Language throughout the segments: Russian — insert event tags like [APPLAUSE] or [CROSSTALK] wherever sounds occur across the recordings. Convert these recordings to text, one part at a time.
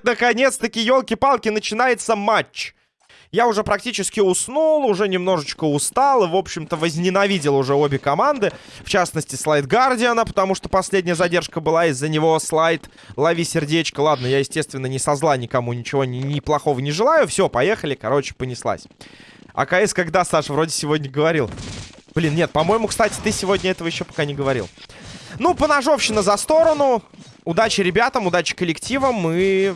Нет, наконец-таки, елки-палки, начинается матч. Я уже практически уснул, уже немножечко устал и, в общем-то, возненавидел уже обе команды. В частности, слайд Гардиана, потому что последняя задержка была из-за него. Слайд, лови сердечко. Ладно, я, естественно, не со зла никому ничего ни, ни плохого не желаю. Все, поехали, короче, понеслась. А КС когда, Саша, вроде сегодня говорил? Блин, нет, по-моему, кстати, ты сегодня этого еще пока не говорил. Ну, поножовщина за сторону. Удачи ребятам, удачи коллективам и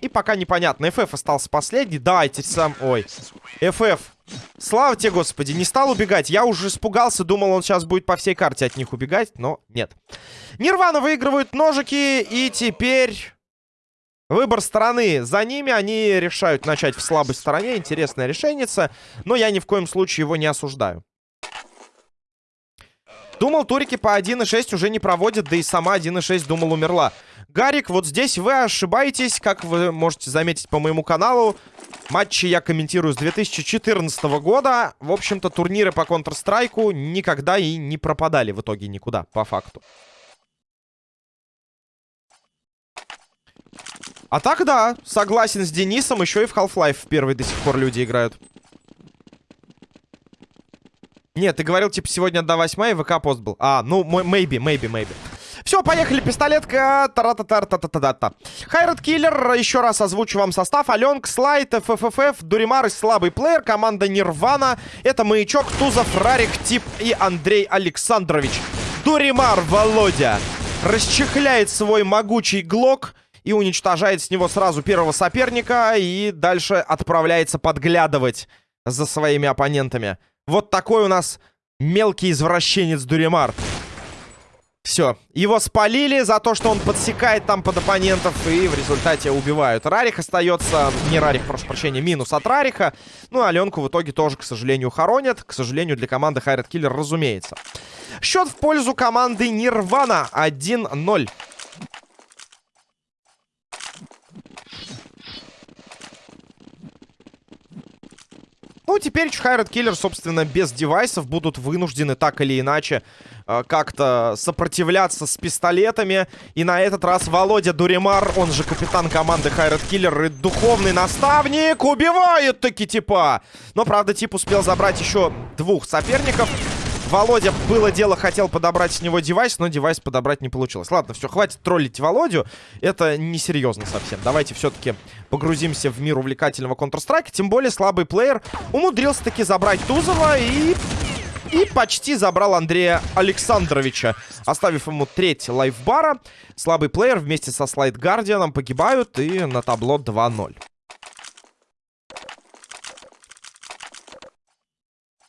и пока непонятно. FF остался последний. Давайте сам... Ой. FF. Слава тебе, господи, не стал убегать. Я уже испугался, думал, он сейчас будет по всей карте от них убегать, но нет. Нирвана выигрывают ножики, и теперь... Выбор стороны за ними. Они решают начать в слабой стороне. Интересное решение. Но я ни в коем случае его не осуждаю. Думал, турики по 1.6 уже не проводят, да и сама 1.6, думал, умерла. Гарик, вот здесь вы ошибаетесь, как вы можете заметить по моему каналу. Матчи я комментирую с 2014 года. В общем-то, турниры по Counter-Strike никогда и не пропадали в итоге никуда, по факту. А так, да, согласен с Денисом, еще и в Half-Life в первый до сих пор люди играют. Нет, ты говорил, типа, сегодня 1 восьмая, и ВК-пост был. А, ну, maybe, maybe, maybe. Все, поехали, пистолетка. Тарататар, та та та та Хайрат Киллер, еще раз озвучу вам состав. Аленк, Слайд, ФФФ, Дуримар и слабый плеер. Команда Нирвана. Это Маячок, Тузов, Рарик, Тип и Андрей Александрович. Дуримар, Володя, расчехляет свой могучий глок и уничтожает с него сразу первого соперника. И дальше отправляется подглядывать за своими оппонентами. Вот такой у нас мелкий извращенец Дуримар. Все, его спалили за то, что он подсекает там под оппонентов, и в результате убивают. Рарих остается... Не Рарих, прошу прощения, минус от Рариха. Ну, Аленку в итоге тоже, к сожалению, хоронят. К сожалению, для команды Хайрат Киллер, разумеется. Счет в пользу команды Нирвана 1-0. Ну, теперь Хайрат Киллер, собственно, без девайсов будут вынуждены так или иначе э, как-то сопротивляться с пистолетами. И на этот раз Володя Дуримар, он же капитан команды Хайрат Киллер и духовный наставник, убивает таки типа. Но, правда, тип успел забрать еще двух соперников. Володя, было дело, хотел подобрать с него девайс, но девайс подобрать не получилось. Ладно, все, хватит троллить Володю. Это несерьезно совсем. Давайте все-таки погрузимся в мир увлекательного Counter-Strike. Тем более слабый плеер умудрился таки забрать Тузова и... И почти забрал Андрея Александровича, оставив ему треть лайфбара. Слабый плеер вместе со Слайд Гардианом погибают и на табло 2-0.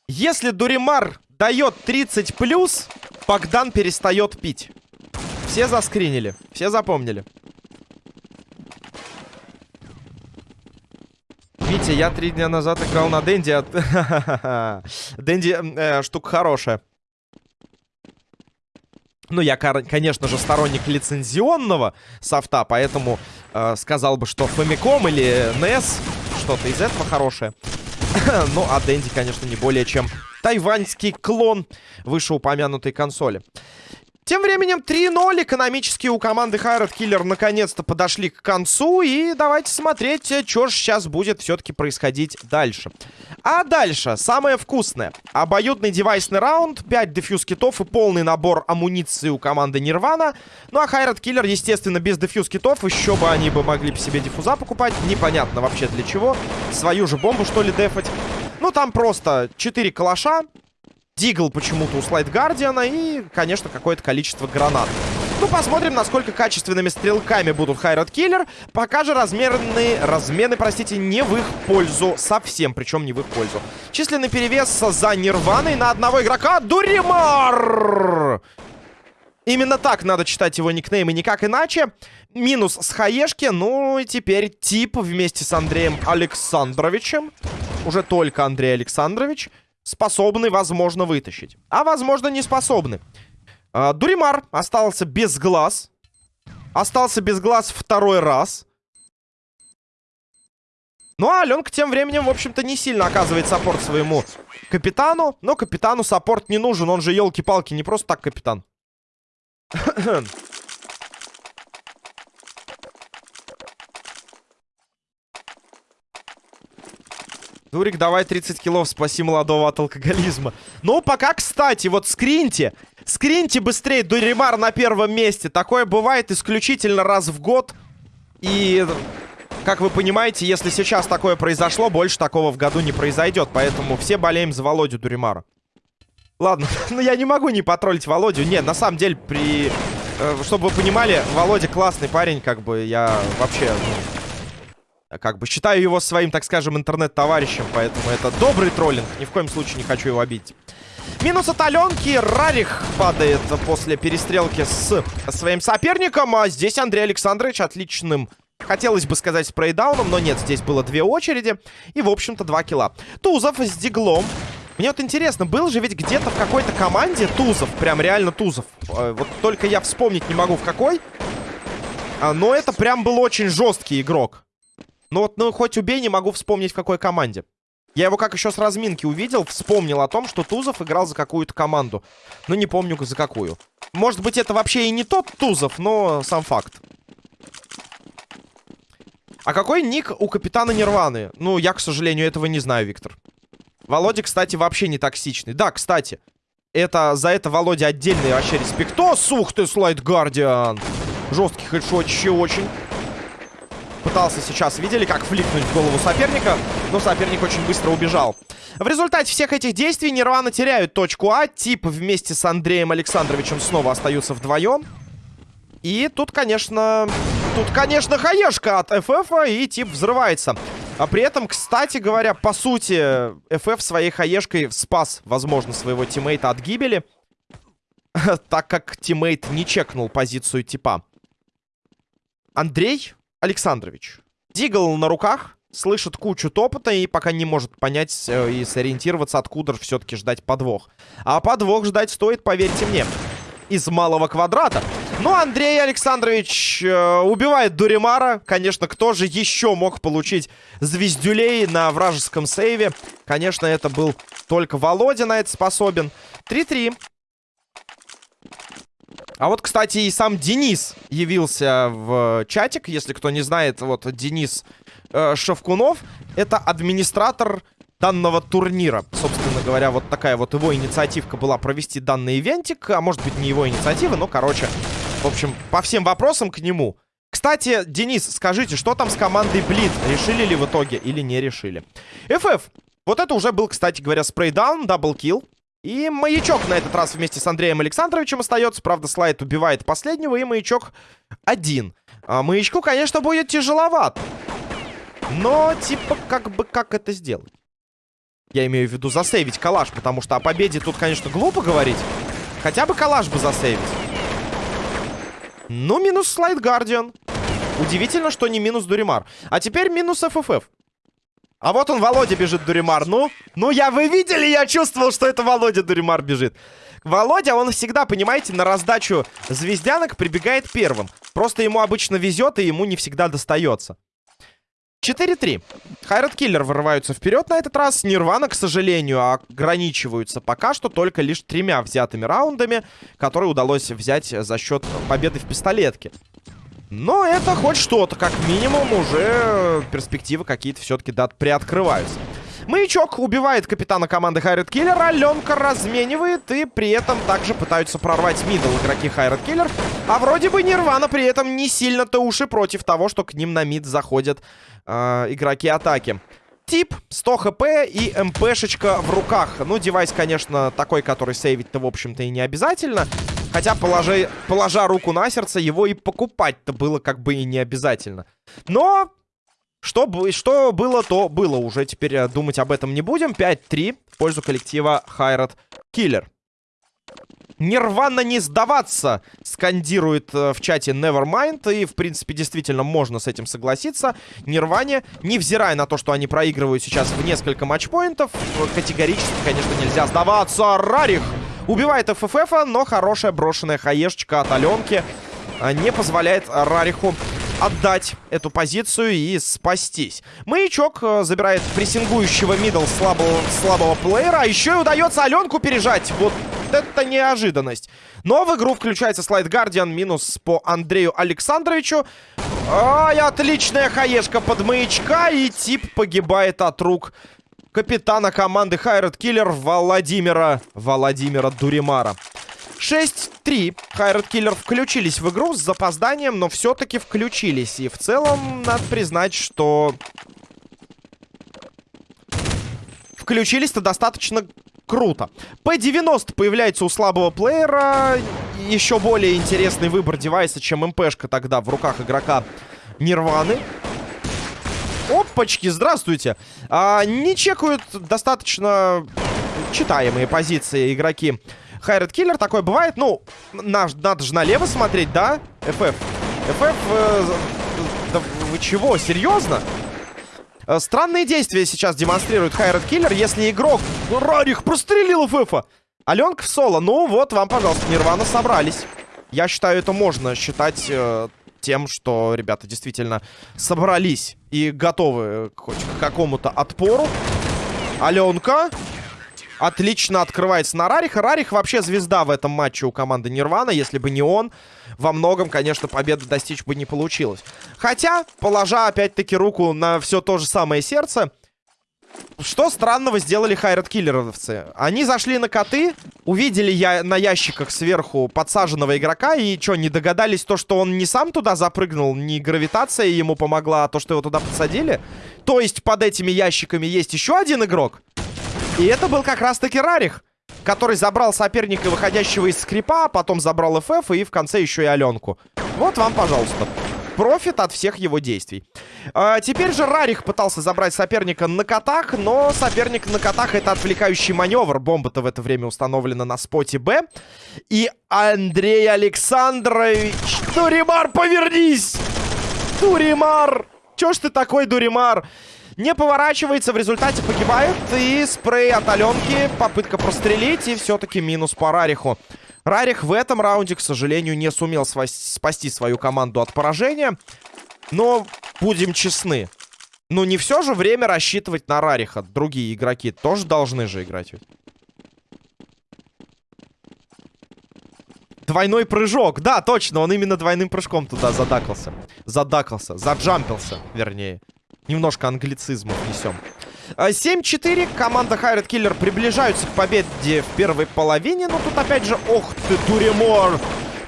Если Дуримар дает 30 плюс, Богдан перестает пить. Все заскринили, все запомнили. Витя, я три дня назад играл на Дэнди. От... [LAUGHS] Дэнди э, штука хорошая. Ну, я, конечно же, сторонник лицензионного софта, поэтому э, сказал бы, что Famicom или NES, что-то из этого хорошее. [COUGHS] ну, а Дэнди, конечно, не более чем тайваньский клон вышеупомянутой консоли. Тем временем 3-0 экономически у команды Хайрат Киллер наконец-то подошли к концу. И давайте смотреть, что же сейчас будет все-таки происходить дальше. А дальше самое вкусное. Обоюдный девайсный раунд, 5 дефьюз китов и полный набор амуниции у команды Нирвана. Ну а Хайрат Киллер, естественно, без дефьюз китов. Еще бы они бы могли себе диффуза покупать. Непонятно вообще для чего. Свою же бомбу, что ли, дефать. Ну там просто 4 калаша. Дигл почему-то у Слайд Гардиана и, конечно, какое-то количество гранат. Ну, посмотрим, насколько качественными стрелками будут Хайрат Киллер. Пока же размерные, размены, простите, не в их пользу. Совсем, причем не в их пользу. Численный перевес за Нирваной на одного игрока. Дуримар! Именно так надо читать его никнейм и никак иначе. Минус с хаешки. Ну и теперь тип вместе с Андреем Александровичем. Уже только Андрей Александрович способны, возможно, вытащить. А, возможно, не способны. А, Дуримар остался без глаз. Остался без глаз второй раз. Ну, а Аленка тем временем, в общем-то, не сильно оказывает support своему капитану. Но капитану support не нужен. Он же, елки-палки, не просто так капитан. [CLEARS THROAT] Дурик, давай 30 килов, спаси молодого от алкоголизма. Ну, пока, кстати, вот скриньте. Скриньте быстрее, Дуримар на первом месте. Такое бывает исключительно раз в год. И, как вы понимаете, если сейчас такое произошло, больше такого в году не произойдет. Поэтому все болеем за Володю Дуримара. Ладно, [LAUGHS] ну я не могу не потроллить Володю. Нет, на самом деле, при... Э, чтобы вы понимали, Володя классный парень, как бы я вообще... Ну, как бы считаю его своим, так скажем, интернет-товарищем, поэтому это добрый троллинг. Ни в коем случае не хочу его обидеть. Минус от Аленки. Рарих падает после перестрелки с своим соперником. А здесь Андрей Александрович отличным Хотелось бы сказать спрейдауном, но нет, здесь было две очереди. И, в общем-то, два килла. Тузов с диглом. Мне вот интересно, был же ведь где-то в какой-то команде Тузов. Прям реально Тузов. Э, вот только я вспомнить не могу в какой. А, но это прям был очень жесткий игрок. Ну вот, ну хоть убей, не могу вспомнить в какой команде. Я его как еще с разминки увидел, вспомнил о том, что Тузов играл за какую-то команду. Но не помню за какую. Может быть, это вообще и не тот Тузов, но сам факт. А какой ник у капитана Нирваны? Ну, я, к сожалению, этого не знаю, Виктор. Володя, кстати, вообще не токсичный. Да, кстати, это за это Володя отдельный вообще респектос. Ух ты, слайд Гардиан. Жесткий хедшотище очень. Пытался сейчас, видели, как фликнуть в голову соперника, но соперник очень быстро убежал. В результате всех этих действий Нирвана теряют точку А. Тип вместе с Андреем Александровичем снова остаются вдвоем. И тут, конечно... Тут, конечно, хаешка от ФФ, и тип взрывается. А при этом, кстати говоря, по сути, ФФ своей хаешкой спас, возможно, своего тиммейта от гибели. [LAUGHS] так как тиммейт не чекнул позицию типа. Андрей Александрович. Дигл на руках, слышит кучу топота и пока не может понять э, и сориентироваться, откуда все-таки ждать подвох. А подвох ждать стоит, поверьте мне, из малого квадрата. Ну, Андрей Александрович э, убивает Дуримара. Конечно, кто же еще мог получить звездюлей на вражеском сейве? Конечно, это был только Володя на это способен. 3-3. А вот, кстати, и сам Денис явился в чатик. Если кто не знает, вот Денис э, Шевкунов. Это администратор данного турнира. Собственно говоря, вот такая вот его инициативка была провести данный ивентик. А может быть, не его инициатива, но, короче, в общем, по всем вопросам к нему. Кстати, Денис, скажите, что там с командой Блит? Решили ли в итоге или не решили? FF. Вот это уже был, кстати говоря, spray down, double kill. И маячок на этот раз вместе с Андреем Александровичем остается. Правда, слайд убивает последнего, и маячок один. А маячку, конечно, будет тяжеловат. Но, типа, как бы, как это сделать? Я имею в виду засейвить калаш, потому что о победе тут, конечно, глупо говорить. Хотя бы калаш бы засейвить. Ну, минус слайд Гардиан. Удивительно, что не минус Дуримар. А теперь минус ФФФ. А вот он, Володя, бежит, Дуримар. Ну, ну я, вы видели, я чувствовал, что это Володя Дуримар бежит. Володя, он всегда, понимаете, на раздачу звездянок прибегает первым. Просто ему обычно везет, и ему не всегда достается. 4-3. Хайрат Киллер вырываются вперед на этот раз. Нирвана, к сожалению, ограничиваются пока что только лишь тремя взятыми раундами, которые удалось взять за счет победы в пистолетке. Но это хоть что-то, как минимум, уже перспективы какие-то все-таки да, приоткрываются. Маячок убивает капитана команды Hired Killer, Аленка разменивает и при этом также пытаются прорвать middle игроки Hired Killer. А вроде бы Нирвана при этом не сильно-то уж и против того, что к ним на mid заходят э, игроки атаки. Тип, 100 хп и МПшечка в руках. Ну, девайс, конечно, такой, который сейвить-то, в общем-то, и не обязательно. Хотя, положи, положа руку на сердце, его и покупать-то было как бы и не обязательно. Но что, что было, то было. Уже теперь э, думать об этом не будем. 5-3 в пользу коллектива Хайрат Киллер. Нирвана не сдаваться, скандирует э, в чате Nevermind. И, в принципе, действительно можно с этим согласиться. Нирване, невзирая на то, что они проигрывают сейчас в несколько матчпоинтов, категорически, конечно, нельзя сдаваться. Рарих убивает ФФФ, но хорошая брошенная хаешечка от Аленки э, не позволяет Рариху отдать эту позицию и спастись. Маячок э, забирает прессингующего мидл слабого, слабого плеера. А еще и удается Аленку пережать. Вот это неожиданность. Но в игру включается слайд Гардиан. Минус по Андрею Александровичу. Ай, отличная хаешка под маячка. И тип погибает от рук капитана команды Хайрат Киллер Владимира, Владимира Дуримара. 6-3. Хайрат Киллер включились в игру с запозданием, но все-таки включились. И в целом, надо признать, что... Включились-то достаточно круто. P90 появляется у слабого плеера. Еще более интересный выбор девайса, чем МПшка тогда в руках игрока Нирваны. Опачки, здравствуйте. А, не чекают достаточно читаемые позиции игроки Хайред Киллер. Такое бывает. Ну, наш, надо же налево смотреть, да? FF. FF... Э, да вы чего, серьезно? Э, странные действия сейчас демонстрирует Хайред Киллер. Если игрок Рарих прострелил ФФа. Аленка в соло. Ну вот, вам, пожалуйста, Нирвана собрались. Я считаю, это можно считать э, тем, что ребята действительно собрались и готовы к какому-то отпору. Аленка. Отлично открывается на Рариха. Рарих вообще звезда в этом матче у команды Нирвана. Если бы не он, во многом, конечно, победы достичь бы не получилось. Хотя, положа опять-таки руку на все то же самое сердце, что странного сделали хайрат киллеровцы? Они зашли на коты, увидели я на ящиках сверху подсаженного игрока и что, не догадались то, что он не сам туда запрыгнул, не гравитация ему помогла, а то, что его туда подсадили? То есть под этими ящиками есть еще один игрок? И это был как раз-таки Рарих, который забрал соперника, выходящего из скрипа, а потом забрал ФФ и в конце еще и Аленку. Вот вам, пожалуйста профит от всех его действий. А, теперь же Рарих пытался забрать соперника на котах, но соперник на котах это отвлекающий маневр. Бомба-то в это время установлена на споте Б. И Андрей Александрович... Дуримар, повернись! Дуримар! Чё ж ты такой, Дуримар? Не поворачивается, в результате погибает. И спрей от Аленки, попытка прострелить, и все-таки минус по Рариху. Рарих в этом раунде, к сожалению, не сумел спасти свою команду от поражения. Но будем честны. Ну, не все же время рассчитывать на Рариха. Другие игроки тоже должны же играть. Двойной прыжок. Да, точно, он именно двойным прыжком туда задакался. Задакался, заджампился, вернее. Немножко англицизмов несем. 7-4. А, команда Хайред Киллер приближаются к победе в первой половине. Но тут опять же... Ох ты, Дуремор!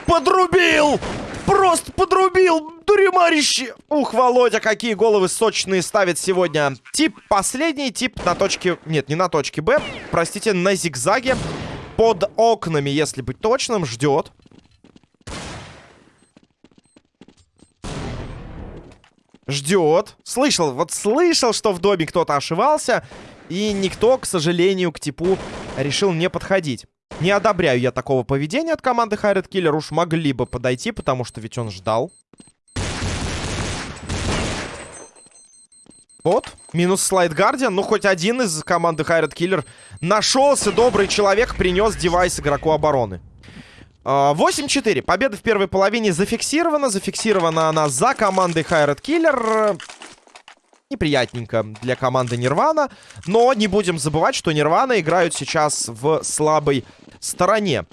Подрубил! Просто подрубил! Дуремарище! Ух, Володя, какие головы сочные ставит сегодня. Тип последний, тип на точке... Нет, не на точке Б. Простите, на зигзаге. Под окнами, если быть точным, ждет. Ждет. Слышал, вот слышал, что в доме кто-то ошивался. И никто, к сожалению, к типу решил не подходить. Не одобряю я такого поведения от команды Хайред Киллер. Уж могли бы подойти, потому что ведь он ждал. Вот, минус слайд Гардиан. Ну, хоть один из команды Хайред Киллер нашелся. Добрый человек принес девайс игроку обороны. 8-4. Победа в первой половине зафиксирована. Зафиксирована она за командой Хайред Киллер. Неприятненько для команды Нирвана. Но не будем забывать, что Нирвана играют сейчас в слабой стороне.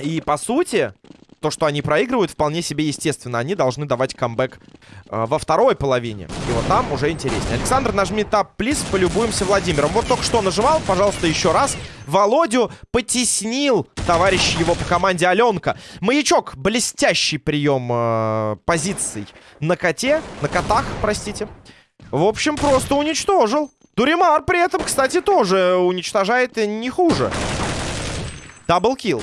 И, по сути, то, что они проигрывают, вполне себе естественно. Они должны давать камбэк э, во второй половине. И вот там уже интереснее. Александр, нажми тап, плиз, полюбуемся Владимиром. Вот только что нажимал, пожалуйста, еще раз. Володю потеснил товарищ его по команде Аленка. Маячок, блестящий прием э, позиций на коте, на котах, простите. В общем, просто уничтожил. Дуримар при этом, кстати, тоже уничтожает не хуже. Даблкил.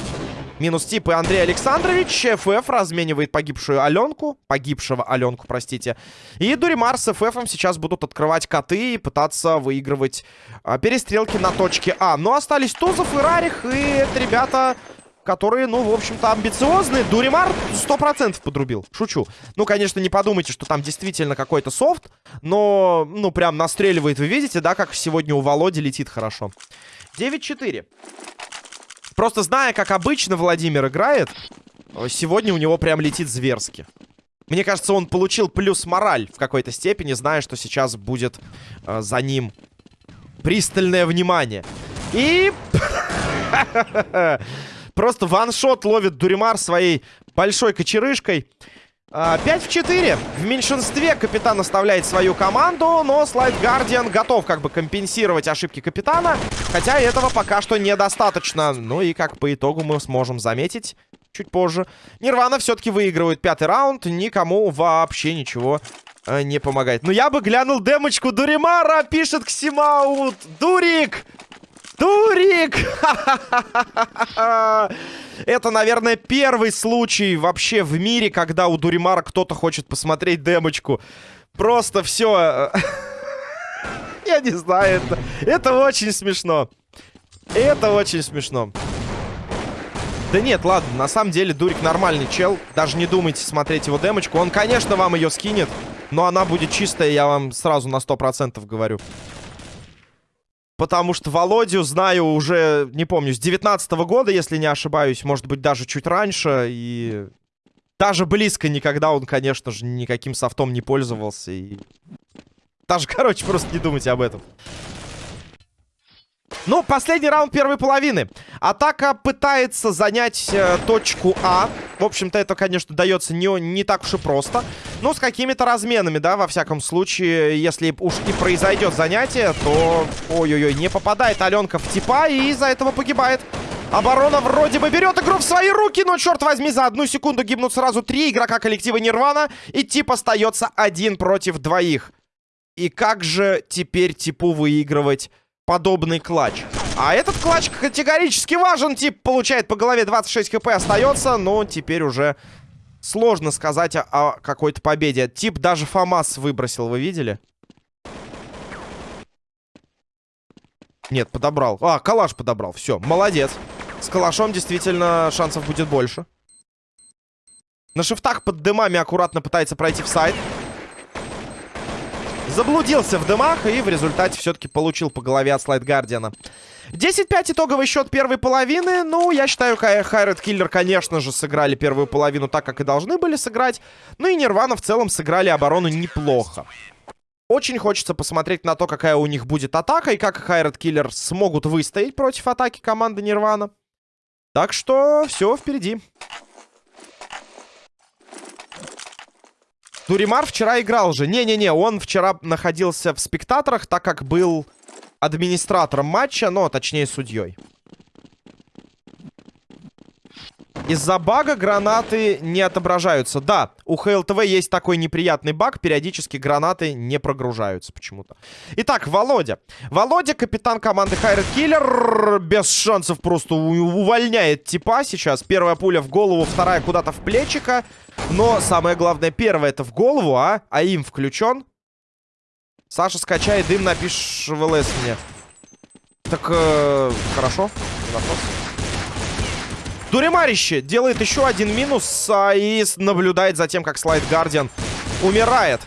Минус тип и Андрей Александрович. ФФ разменивает погибшую Аленку. Погибшего Аленку, простите. И Дуримар с ФФом сейчас будут открывать коты и пытаться выигрывать а, перестрелки на точке А. Но остались Тузов и Рарих. И это ребята которые, ну, в общем-то, амбициозные. Дуримар 100% подрубил. Шучу. Ну, конечно, не подумайте, что там действительно какой-то софт. Но, ну, прям настреливает. Вы видите, да, как сегодня у Володи летит хорошо. 9-4. Просто зная, как обычно Владимир играет, сегодня у него прям летит зверски. Мне кажется, он получил плюс мораль в какой-то степени, зная, что сейчас будет э, за ним пристальное внимание. И... [LAUGHS] Просто ваншот ловит Дуримар своей большой кочерышкой. 5 в 4. В меньшинстве капитан оставляет свою команду, но Слайд Гардиан готов как бы компенсировать ошибки капитана. Хотя этого пока что недостаточно. Ну и как по итогу мы сможем заметить чуть позже. Нирвана все-таки выигрывает пятый раунд. Никому вообще ничего э, не помогает. Ну я бы глянул демочку Дуримара, пишет Ксимаут. Дурик! Дурик! [LAUGHS] Это, наверное, первый случай вообще в мире, когда у Дуримара кто-то хочет посмотреть демочку. Просто все. [LAUGHS] Я не знаю, это, это очень смешно. Это очень смешно. Да нет, ладно, на самом деле Дурик нормальный чел. Даже не думайте смотреть его демочку. Он, конечно, вам ее скинет, но она будет чистая, я вам сразу на 100% говорю. Потому что Володю знаю уже, не помню, с 19 -го года, если не ошибаюсь. Может быть, даже чуть раньше. И даже близко никогда он, конечно же, никаким софтом не пользовался. И... Даже, [LAUGHS] короче, просто не думайте об этом. Ну, последний раунд первой половины. Атака пытается занять э, точку А. В общем-то, это, конечно, дается не, не так уж и просто. Но с какими-то разменами, да, во всяком случае. Если уж и произойдет занятие, то... Ой-ой-ой, не попадает Аленка в типа и из-за этого погибает. Оборона вроде бы берет игру в свои руки, но, черт возьми, за одну секунду гибнут сразу три игрока коллектива Нирвана. И тип остается один против двоих. И как же теперь типу выигрывать подобный клатч. А этот клатч категорически важен. Тип получает по голове 26 хп, остается. Но теперь уже сложно сказать о, о какой-то победе. Тип даже ФАМАС выбросил, вы видели? Нет, подобрал. А, калаш подобрал. Все, молодец. С калашом действительно шансов будет больше. На шифтах под дымами аккуратно пытается пройти в сайт. Заблудился в дымах и в результате все-таки получил по голове от Слайд Гардиана. 10-5 итоговый счет первой половины. Ну, я считаю, Хайред Киллер, конечно же, сыграли первую половину так, как и должны были сыграть. Ну и Нирвана в целом сыграли оборону неплохо. Очень хочется посмотреть на то, какая у них будет атака и как Хайред Киллер смогут выстоять против атаки команды Нирвана. Так что все впереди. Дуримар вчера играл же. Не-не-не, он вчера находился в спектаторах, так как был администратором матча, но точнее судьей. Из-за бага гранаты не отображаются. Да, у ХЛТВ есть такой неприятный баг. Периодически гранаты не прогружаются почему-то. Итак, Володя. Володя, капитан команды Хайред Киллер. Без шансов просто увольняет типа сейчас. Первая пуля в голову, вторая куда-то в плечика. Но самое главное, первая это в голову, а? А им включен. Саша, скачай дым, напишешь в ЛС мне. Так, э, хорошо. Вопрос. Дуремарище делает еще один минус а, и наблюдает за тем, как Слайд Гардиан умирает.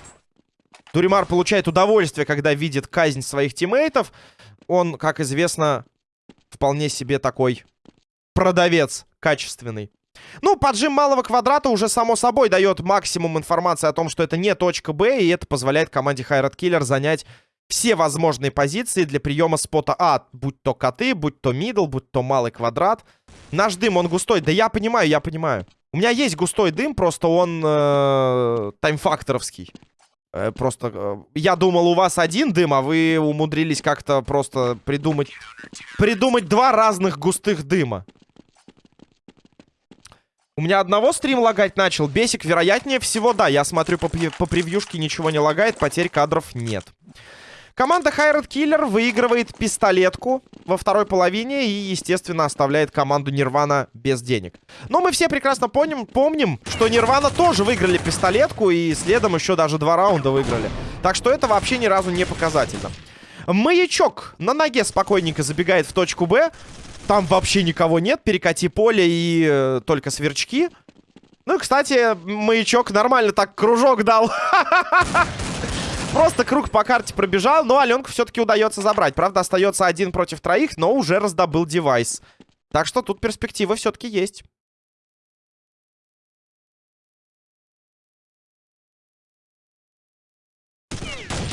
Дуримар получает удовольствие, когда видит казнь своих тиммейтов. Он, как известно, вполне себе такой продавец качественный. Ну, поджим малого квадрата уже, само собой, дает максимум информации о том, что это не точка Б, и это позволяет команде Хайрат Киллер занять все возможные позиции для приема спота А. Будь то коты, будь то мидл, будь то малый квадрат. Наш дым, он густой. Да я понимаю, я понимаю. У меня есть густой дым, просто он э, таймфакторовский. Э, просто э, я думал, у вас один дым, а вы умудрились как-то просто придумать... Придумать два разных густых дыма. У меня одного стрим лагать начал. Бесик, вероятнее всего, да. Я смотрю по, по превьюшке, ничего не лагает, потерь кадров нет. Команда Хайред Киллер выигрывает пистолетку во второй половине и, естественно, оставляет команду Нирвана без денег. Но мы все прекрасно помним, помним, что Нирвана тоже выиграли пистолетку и следом еще даже два раунда выиграли. Так что это вообще ни разу не показательно. Маячок на ноге спокойненько забегает в точку Б. Там вообще никого нет. Перекати поле и э, только сверчки. Ну, кстати, маячок нормально так кружок дал. [LAUGHS] Просто круг по карте пробежал, но Аленку все-таки удается забрать. Правда, остается один против троих, но уже раздобыл девайс. Так что тут перспектива все-таки есть.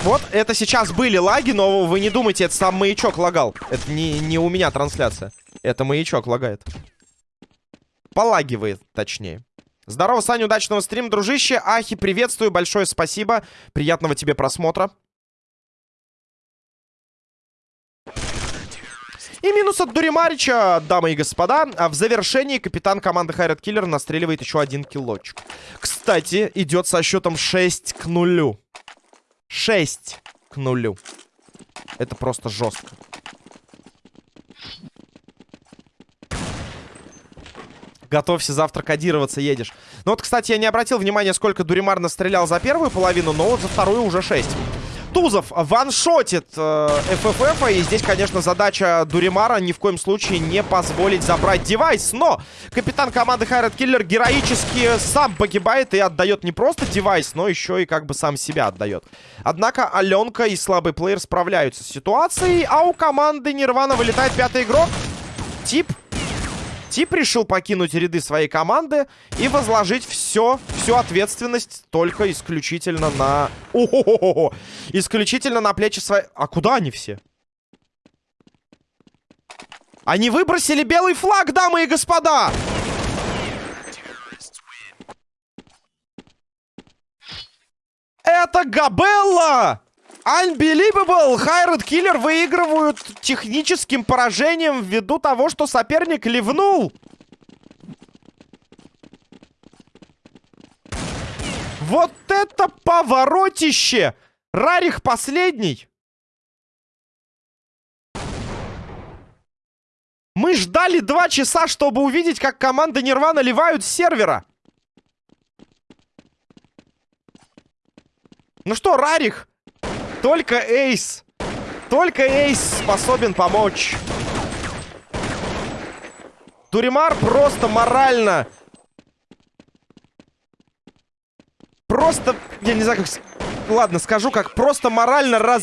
Вот, это сейчас были лаги, но вы не думайте, это сам маячок лагал. Это не, не у меня трансляция. Это маячок лагает. Полагивает, точнее. Здорово, Саня, удачного стрима, дружище. Ахи, приветствую, большое спасибо. Приятного тебе просмотра. И минус от Дуримарича, дамы и господа. А в завершении капитан команды Хайрат Киллер настреливает еще один киллочек. Кстати, идет со счетом 6 к нулю. 6 к нулю. Это просто жестко. Готовься, завтра кодироваться едешь. Ну вот, кстати, я не обратил внимания, сколько Дуримар настрелял за первую половину, но вот за вторую уже 6. Тузов ваншотит э, ФФФ. И здесь, конечно, задача Дуримара ни в коем случае не позволить забрать девайс. Но капитан команды Хайрат Киллер героически сам погибает и отдает не просто девайс, но еще и как бы сам себя отдает. Однако Аленка и слабый плеер справляются с ситуацией, а у команды Нирвана вылетает пятый игрок. Тип Тип решил покинуть ряды своей команды и возложить все, всю ответственность только исключительно на... О -хо -хо -хо исключительно на плечи своей... А куда они все? Они выбросили белый флаг, дамы и господа! Это Габелла! Unbelievable! Хайред Киллер выигрывают техническим поражением ввиду того, что соперник ливнул. Вот это поворотище! Рарих последний. Мы ждали два часа, чтобы увидеть, как команда Нирвана ливают с сервера. Ну что, Рарих, только Эйс. Только Эйс способен помочь. Дуримар просто морально... Просто... Я не знаю, как... Ладно, скажу, как просто морально раз...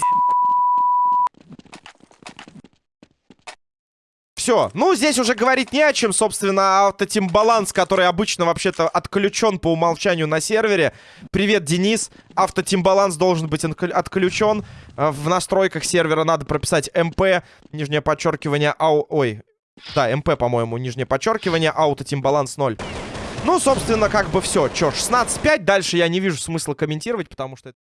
Все. Ну, здесь уже говорить не о чем, собственно, автотим баланс, который обычно вообще-то отключен по умолчанию на сервере. Привет, Денис. Автотим баланс должен быть отключен. Э, в настройках сервера надо прописать МП, нижнее подчеркивание, ау... Ой, да, МП, по-моему, нижнее подчеркивание, автотим баланс 0. Ну, собственно, как бы все. Че, 16-5, дальше я не вижу смысла комментировать, потому что...